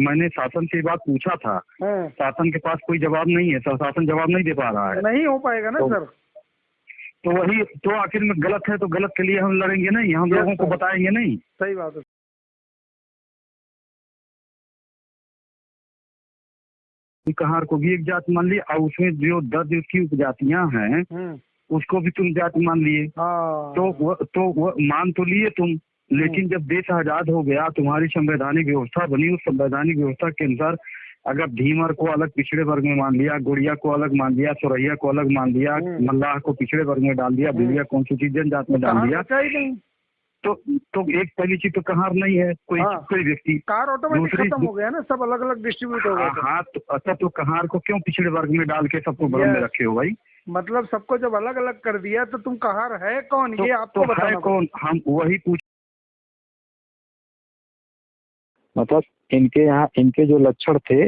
मैंने शासन से बात पूछा था। हाँ, शासन के पास कोई जवाब नहीं है सर। शासन जवाब नहीं दे पा रहा है। नहीं हो पाएगा ना तो- सर। तो वही तो आखिर में गलत है तो गलत के लिए हम लड़ेंगे नहीं। हम लोगों को बताएँगे नहीं। सही बात है। कहार को भी एक जात मान ली और उसमें जो दस की उपजातियाँ हैं हम्म, उसको भी तुम जात मान लिए। हाँ। तो तो मान तो लिए तुम। लेकिन जब देश आज़ाद हो गया तुम्हारी संवैधानिक व्यवस्था बनी उस संवैधानिक व्यवस्था के अनुसार अगर धीमर को अलग पिछड़े वर्ग में मान लिया गुड़िया को अलग मान लिया सोरैया को अलग मान लिया हम्म। मल्लाह को पिछड़े वर्ग में डाल दिया हम्म। बिलिया कौन सी चीज़ जनजात में डाल दिया? ही तो तो एक पहली चीज़ तो कहार नहीं है कोई हाँ। कोई व्यक्ति। कार ऑटोमेटिक खत्म हो गया ना सब अलग अलग डिस्ट्रीब्यूट हो गए थे। हाँ तो अच्छा तो कहार को क्यों पिछड़े वर्ग में डाल के सबको भ्रम में रखे हो भाई? मतलब सबको जब अलग अलग कर दिया तो तुम कहार है कौन? तो, ये आपको तो है कौन? हम वही पूछ मतलब इनके यहाँ इनके जो लक्षण थे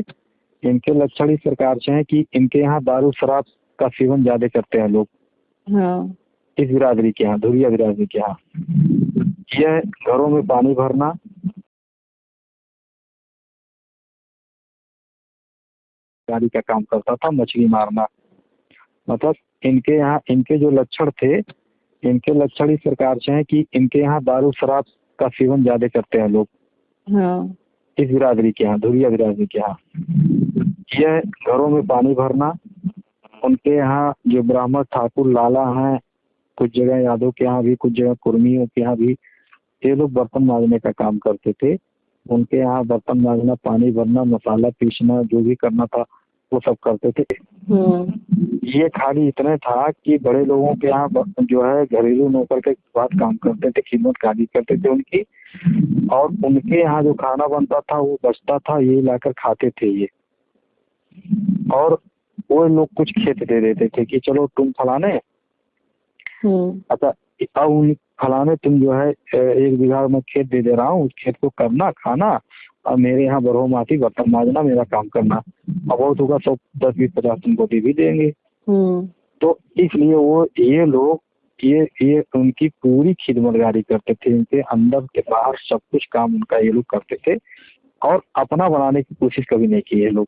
इनके लक्षण इस प्रकार से हैं कि इनके यहाँ दारू शराब का सेवन ज़्यादा करते हैं लोग। हाँ। इस बिरादरी के यहाँ धुरिया बिरादरी के यहाँ। यह घरों में पानी भरना गाड़ी का काम करता था मछली मारना। मतलब इनके यहाँ इनके जो लक्षण थे इनके लक्षण इस प्रकार से हैं कि इनके यहाँ दारू शराब का सेवन ज़्यादा करते हैं लोग। हाँ। इस बिरादरी के यहाँ धुरिया बिरादरी के यहाँ। यह घरों में पानी भरना, उनके यहाँ जो ब्राह्मण ठाकुर, लाला हैं, कुछ जगह यादव के यहाँ भी, कुछ जगह कुर्मियों के यहाँ भी, ये लोग बर्तन मांजने का काम करते थे। उनके यहाँ बर्तन मांजना, पानी भरना, मसाला पीसना, जो भी करना था वो सब करते थे। हम्म। ये खाली इतने था कि बड़े लोगों के यहाँ जो है घरेलू नौकर के बाद काम करते थे खिदमत खाली करते थे उनकी। और उनके यहाँ जो खाना बनता था वो बचता था ये लाकर खाते थे ये। और वो लोग कुछ खेत दे देते थे कि चलो तुम फलाने हम्म। अच्छा अब उन फलाने तुम जो है एक बीघा में खेत दे दे रहा हूँ उस खेत को करना खाना और मेरे यहाँ बरहो माटी बर्तन मांजना मेरा काम करना। अब बहुत होगा सौ दस बीस पचास तुमको दे भी देंगे। हम्म। तो इसलिए वो ये लोग ये ये उनकी पूरी खिदमतगारी करते थे इनके अंदर के बाहर सब कुछ काम उनका ये लोग करते थे और अपना बनाने की कोशिश कभी नहीं की ये लोग।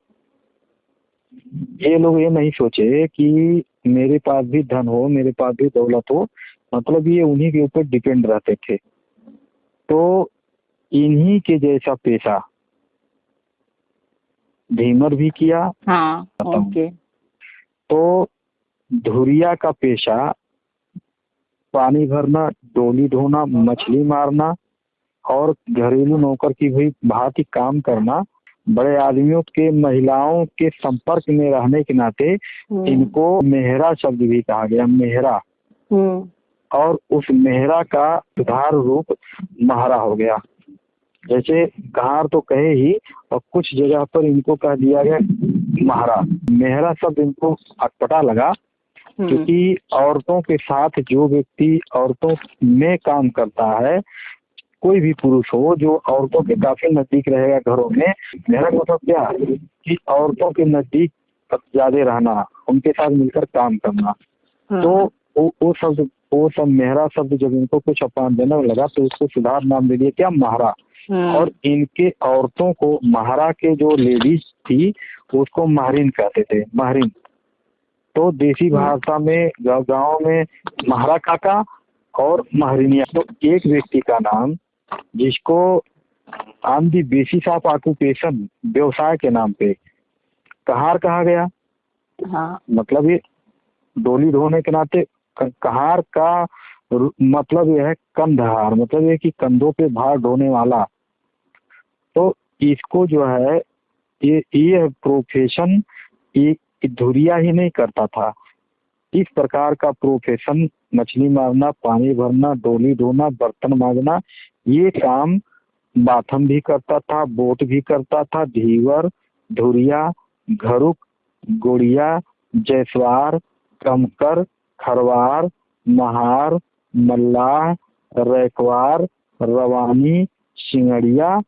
ये लोग ये नहीं सोचे कि मेरे पास भी धन हो मेरे पास भी दौलत हो मतलब ये उन्हीं के ऊपर डिपेंड रहते थे। तो इन्हीं के जैसा पेशा। भीमर भी किया। हाँ ओके। तो धुरिया का पेशा पानी भरना डोली धोना मछली मारना और घरेलू नौकर की भी भांति काम करना बड़े आदमियों के महिलाओं के संपर्क में रहने के नाते हम्म, इनको मेहरा शब्द भी कहा गया मेहरा। हम्म। और उस मेहरा का सुधार रूप महारा हो गया। जैसे कहार तो कहे ही और कुछ जगह पर इनको कह दिया गया महारा। मेहरा शब्द इनको अटपटा लगा हम्म, क्योंकि औरतों के साथ जो व्यक्ति औरतों में काम करता है कोई भी पुरुष हो जो औरतों के काफ़ी नज़दीक रहेगा घरों में मेरा मतलब क्या कि औरतों के नज़दीक ज़्यादा रहना उनके साथ मिलकर काम करना। हाँ, तो वो वो शब्द वो सब मेहरा शब्द जब इनको कुछ अपमान देने लगा तो उसको सुधार नाम दे दिया क्या? महारा। और इनके औरतों को महारा के जो लेडीज़ थी उसको महरीन कहते थे महरीन। तो देसी भाषा में गाँव गाँव में महारा काका और महरीनिया। तो एक व्यक्ति का नाम जिसको on the basis of occupation व्यवसाय के नाम पे कहार कहा गया। हाँ। मतलब ये डोली धोने के नाते कहार का मतलब यह है कंधहार। मतलब ये कि कंधों पे भार ढोने वाला तो इसको जो है, ये ये प्रोफेशन ये धुरिया ही नहीं करता था। इस प्रकार का प्रोफेशन मछली मारना, पानी भरना, डोली धोना, बर्तन मांजना, ये काम बाथम भी करता था, बोट भी करता था, धीवर, धुरिया, घरुक, गोड़िया, जैसवार कमकर खरवार, महार, मल्लाह, रैकवार, रवानी, सिंगड़िया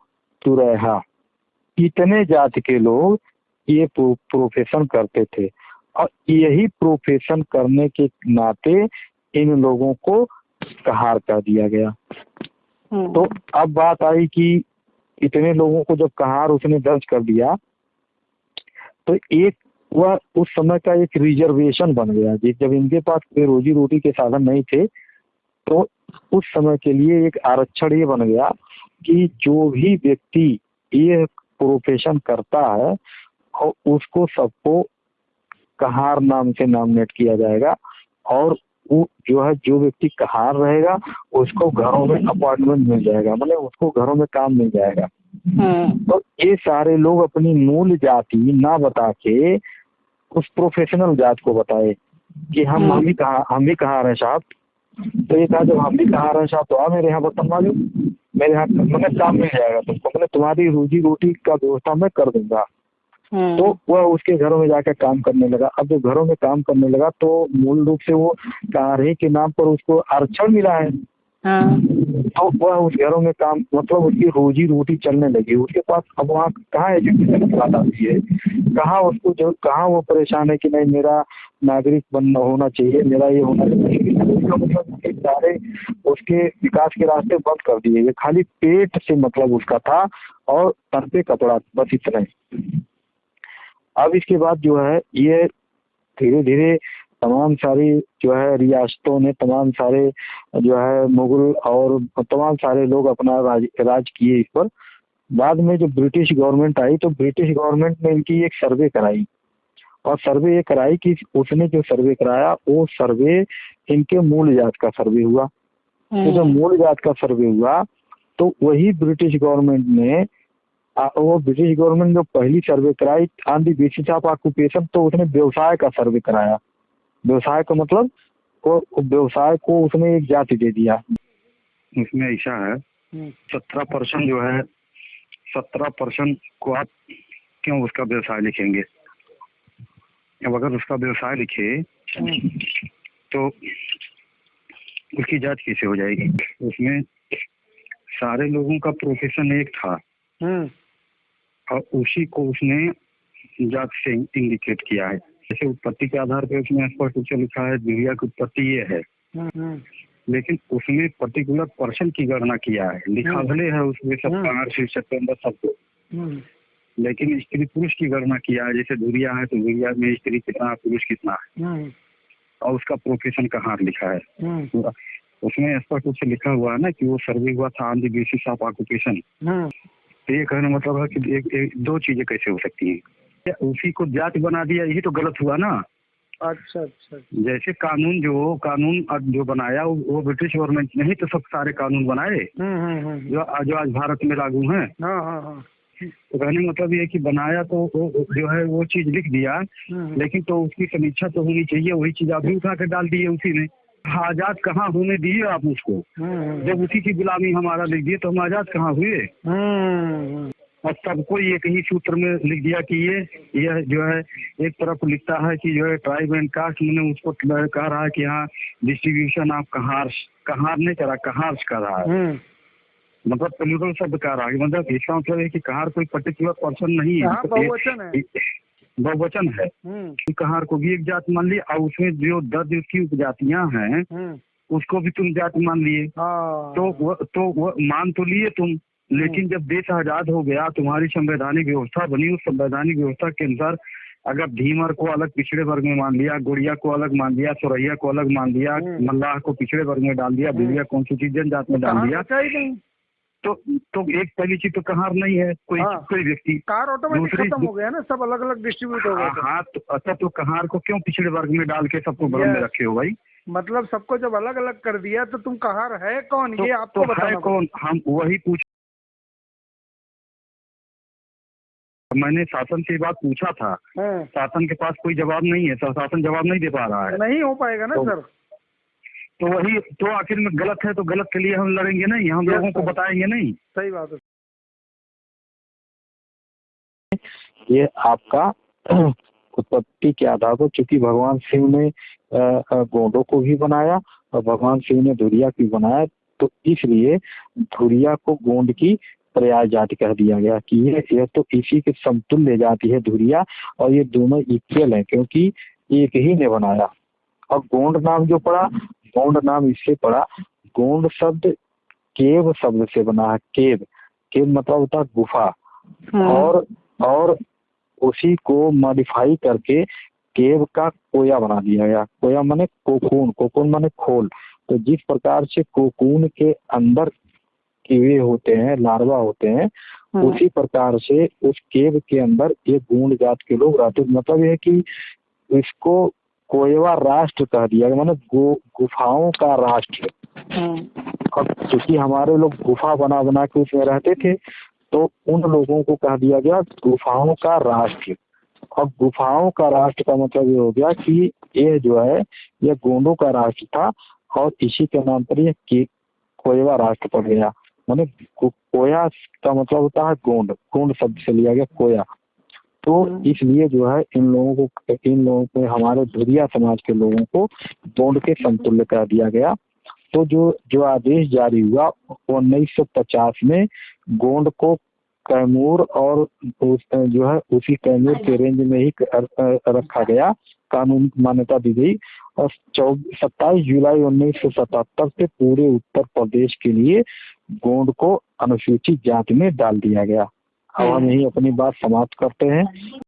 तुरैहा इतने जाति के लोग ये प्रोफेशन करते थे। और यही प्रोफेशन करने के नाते इन लोगों को कहार कर दिया गया। हम्म, तो अब बात आई कि इतने लोगों को जब कहार उसने दर्ज कर दिया तो एक वह उस समय का एक रिजर्वेशन बन गया। जी जब इनके पास कोई रोजी रोटी के साधन नहीं थे तो उस समय के लिए एक आरक्षण ये बन गया कि जो भी व्यक्ति ये प्रोफेशन करता है और उसको सबको कहार नाम से नॉमिनेट किया जाएगा और वो जो है जो व्यक्ति कहार रहेगा उसको घरों में अपार्टमेंट मिल जाएगा मतलब उसको घरों में काम मिल जाएगा। हम्म तो ये सारे लोग अपनी मूल जाति ना बता के उस प्रोफेशनल जात को बताए कि हम हम्म। हम भी कहा हम भी कहा रहे साहब। तो ये कहा जब हम भी कहा रहे साहब तो आ मेरे यहाँ बर्तन मालूम मेरे यहाँ मैंने काम मिल जाएगा तुमको। मैंने तुम्हारी रोजी रोटी का व्यवस्था मैं कर दूँगा। हम्म। तो वह उसके घरों में जाकर काम करने लगा। अब जो घरों में काम करने लगा तो मूल रूप से वो कार्य के नाम पर उसको आरक्षण मिला है। हाँ। तो वह उस घरों में काम मतलब उसकी रोजी रोटी चलने लगी। उसके पास अब वहाँ कहाँ एजुकेशन की बात आती है? कहाँ उसको जो, कहाँ वो परेशान है कि नहीं, मेरा नागरिक बनना होना चाहिए, मेरा ये होना चाहिए? मतलब सारे उसके विकास के रास्ते बंद कर दिए गए। खाली पेट से मतलब उसका था और तन पे कपड़ा, बस इतना ही। अब इसके बाद जो है, ये धीरे धीरे तमाम सारी जो है रियासतों ने तमाम सारे जो है मुगल और तमाम सारे लोग अपना राज राज किए इस पर। बाद में जब ब्रिटिश गवर्नमेंट आई तो ब्रिटिश गवर्नमेंट ने इनकी एक सर्वे कराई। और सर्वे ये कराई कि उसने जो सर्वे कराया वो सर्वे इनके मूल जात का सर्वे हुआ। तो जब हम्म। मूल जात का सर्वे हुआ तो वही ब्रिटिश गवर्नमेंट ने आ, वो ब्रिटिश गवर्नमेंट जो पहली सर्वे कराई on the basis of occupation तो उसने व्यवसाय का सर्वे कराया। व्यवसाय का मतलब वो वो व्यवसाय को उसने एक जाति दे दिया। उसमें ऐसा है हम्म, सत्रह परसेंट जो है सत्रह परसेंट को आप क्यों उसका व्यवसाय लिखेंगे? अब अगर उसका व्यवसाय लिखे तो उसकी जाँच कैसे हो जाएगी? उसमें सारे लोगों का प्रोफेशन एक था। हम्म, और उसी को उसने जात से इंडिकेट किया है। जैसे उत्पत्ति के आधार पर उसमें स्पष्ट रूप से लिखा है दुनिया की उत्पत्ति ये है। हम्म, लेकिन उसने पर्टिकुलर पर्सन की गणना किया है। लिखा हम्म। भले है उसमें सब हम्म। कहार शीर्षक के अंदर सबको हम्म, लेकिन स्त्री पुरुष की गणना किया है जैसे धुरिया है तो धुरिया में स्त्री कितना पुरुष कितना है। हम्म, और उसका प्रोफेशन कहाँ लिखा है। हम्म, पूरा उसमें स्पष्ट रूप से लिखा हुआ है ना कि वो सर्वे हुआ था on the basis of occupation hmm, तो ये कहने मतलब है कि एक, एक, दो चीज़ें कैसे हो सकती हैं? उसी को जाति बना दिया यही तो गलत हुआ ना। अच्छा अच्छा। जैसे कानून जो कानून जो बनाया वो, ब्रिटिश गवर्नमेंट ने ही तो सब सारे कानून बनाए। हम्म, हम्म, हम्म, जो जो आज भारत में लागू हैं। हाँ हाँ हाँ। तो कहने का मतलब ये कि बनाया तो वो जो है वो चीज़ लिख दिया। लेकिन तो उसकी समीक्षा तो होनी चाहिए वही चीज़ आप भी उठा कर डाल दिए उसी ने। आज़ाद कहाँ होने दिए आप उसको? जब उसी की गुलामी हमारा लिख दिए तो हम आज़ाद कहाँ हुए? और सबको एक ही सूत्र में लिख दिया कि ये यह जो है एक तरफ़ लिखता है कि जो है ट्राइब एंड कास्ट मैंने उसको कह रहा है कि यहाँ डिस्ट्रीब्यूशन ऑफ़ कहार कहार नहीं करा कहार कर रहा है। हम्म, मतलब प्लूरल शब्द कह रहा है। मतलब इसका मतलब है कि कहार कोई पर्टिकुलर पर्सन नहीं है। हाँ, तो बहुवचन है। है। हम्म, कि कहार को भी एक जात मान ली और उसमें जो दर्ज उसकी उपजातियाँ हैं हम्म, उसको भी तुम जात मान लिए। हाँ। तो वो तो वो मान तो लिए तुम। लेकिन जब देश आज़ाद हो गया तुम्हारी संवैधानिक व्यवस्था बनी उस संवैधानिक व्यवस्था के अनुसार अगर भीमर को अलग पिछड़े वर्ग में मान लिया गुड़िया को अलग मान लिया सोरैया को अलग मान लिया हम्म। मल्लाह को पिछड़े वर्ग में डाल दिया भूलिया कौन सी चीज़ जनजात में डाल दिया ही तो तो एक पहली चीज़ तो कहार नहीं है कोई हाँ। कोई व्यक्ति। कार ऑटोमेटिक खत्म हो गया ना सब अलग अलग डिस्ट्रीब्यूट हो गए थे। हाँ तो अच्छा तो कहार को क्यों पिछड़े वर्ग में डाल के सबको बगल में रखे हो भाई? मतलब सबको जब अलग अलग कर दिया तो तुम कहार है कौन? तो, ये आपको तो है बताना कौन हम वही पूछ मैंने शासन से बात पूछा था। हाँ, शासन के पास कोई जवाब नहीं है शासन जवाब नहीं दे पा रहा है। नहीं हो पाएगा ना तो- सर। तो वही तो आखिर में गलत है तो गलत के लिए हम लड़ेंगे नहीं। हम लोगों को बताएँगे नहीं। सही बात है। ये आपका उत्पत्ति के आधार पर चूँकि भगवान शिव ने गोंडों को भी बनाया और भगवान शिव ने धुरिया को भी बनाया तो इसलिए धुरिया को गोंड की पर्याय जाति कह दिया गया कि ये यह तो इसी के समतुल्य जाति है धुरिया और ये दोनों इक्वल हैं क्योंकि एक ही ने बनाया। और गोंड नाम जो पड़ा गोंड नाम इससे पड़ा। गोंड शब्द केव शब्द से बना है केव। केव मतलब होता है गुफा। हम्म, और और उसी को मॉडिफाई करके केव का कोया बना दिया गया। कोया माने कोकून कोकून माने खोल। तो जिस प्रकार से कोकून के अंदर कीड़े होते हैं लार्वा होते हैं हम्म, उसी प्रकार से उस केव के अंदर एक गूंड जात के लोग रहते मतलब ये है कि इसको कोयवा राष्ट्र कह दिया माने गु, गुफाओं का राष्ट्र। हम्म, अब क्योंकि हमारे लोग गुफा बना बना के उसमें रहते थे तो उन लोगों को कह दिया गया गुफाओं का राष्ट्र। अब गुफाओं का राष्ट्र का मतलब ये हो गया कि ये जो है ये गोंडों का राष्ट्र था और इसी के नाम पर यह कोयवा राष्ट्र पड़ गया। माने कोया का मतलब होता है गोंड गोंड शब्द से लिया गया कोया। तो हम्म। इसलिए जो है इन लोगों को इन लोगों को हमारे धुरिया समाज के लोगों को गोंड के समतुल्य कर दिया गया। तो जो जो आदेश जारी हुआ वो उन्नीस सौ पचास में गोंड को कैमूर और जो है उसी कैमूर के रेंज में ही रखा गया। कानून मान्यता दी गई। सत्ताईस जुलाई उन्नीस सौ सतहत्तर से पूरे उत्तर प्रदेश के लिए गोंड को अनुसूचित जाति में डाल दिया गया। अब हम यही अपनी बात समाप्त करते हैं।